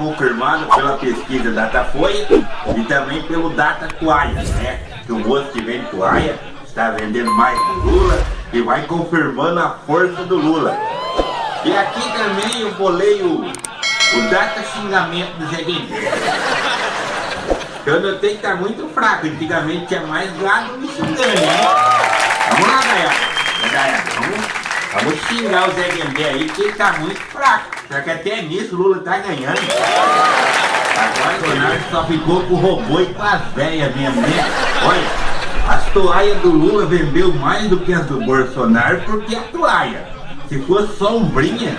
confirmado pela pesquisa Datafolha e também pelo Data Toalha, né? Que o moço que vende toalha está vendendo mais do Lula e vai confirmando a força do Lula. E aqui também eu bolei o, o data xingamento do Zé Guilherme. Eu notei que tá muito fraco, antigamente tinha mais gado me xingando, né? Xingar o Zé Guilherme aí, que ele tá muito fraco. Só que até nisso o Lula tá ganhando. Agora o Bolsonaro só ficou com o robô e com as velhas mesmo, né? Olha, as toalhas do Lula vendeu mais do que as do Bolsonaro porque a toalha. Se fosse sombrinha,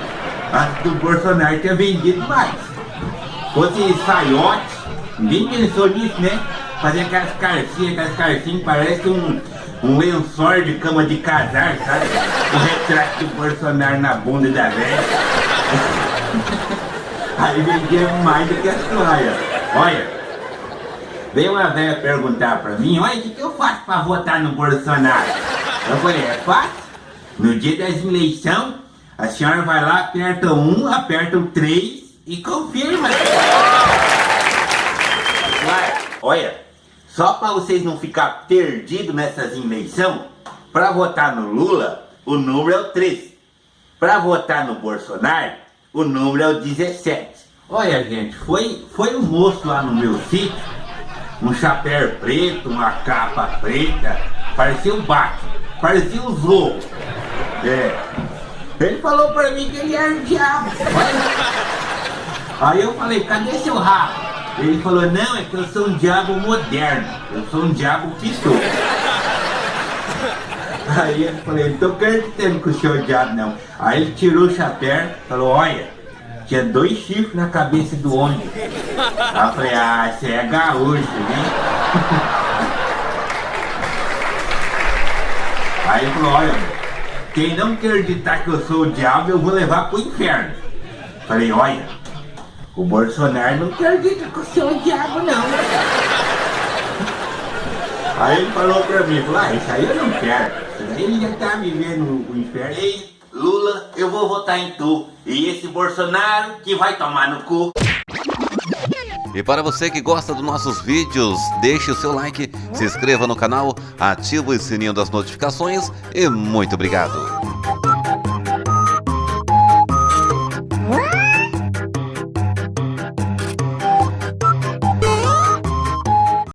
a do Bolsonaro tinha vendido mais. Se fosse saiote, ninguém pensou nisso, né? Fazer aquelas carcinhas, aquelas carcinhas, parece um, um lençol de cama de casar, sabe? O retrato do Bolsonaro na bunda da velha. Aí vendia mais do que as toalhas. Olha, veio uma velha perguntar pra mim, olha, o que, que eu faço pra votar no Bolsonaro? Eu falei, é fácil. No dia das eleições, a senhora vai lá, aperta um, aperta o três e confirma. olha, só para vocês não ficar perdidos nessas eleições, para votar no Lula, o número é o 3. Para votar no Bolsonaro, o número é o 17. Olha, gente, foi, foi um moço lá no meu sítio, um chapéu preto, uma capa preta, parecia um Batman, parecia um Zorro. É. Ele falou pra mim que ele era o diabo. Aí eu falei, cadê seu rabo? Ele falou, não, é que eu sou um diabo moderno. Eu sou um diabo pistola. Aí eu falei, não tô acreditando que o senhor é diabo não. Aí ele tirou o chapéu falou, olha, tinha dois chifres na cabeça do homem. Aí eu falei, ah, você é gaúcho, né? Aí ele falou, olha, quem não acreditar que eu sou o diabo, eu vou levar pro inferno. Falei, olha, o Bolsonaro não acredita que eu sou o diabo, não. Aí ele falou pra mim, falou, ah, isso aí eu não quero. Isso aí ele já tá vivendo o inferno. Ei, Lula, eu vou votar em tu. E esse Bolsonaro que vai tomar no cu. E para você que gosta dos nossos vídeos, deixe o seu like, se inscreva no canal, ative o sininho das notificações e muito obrigado!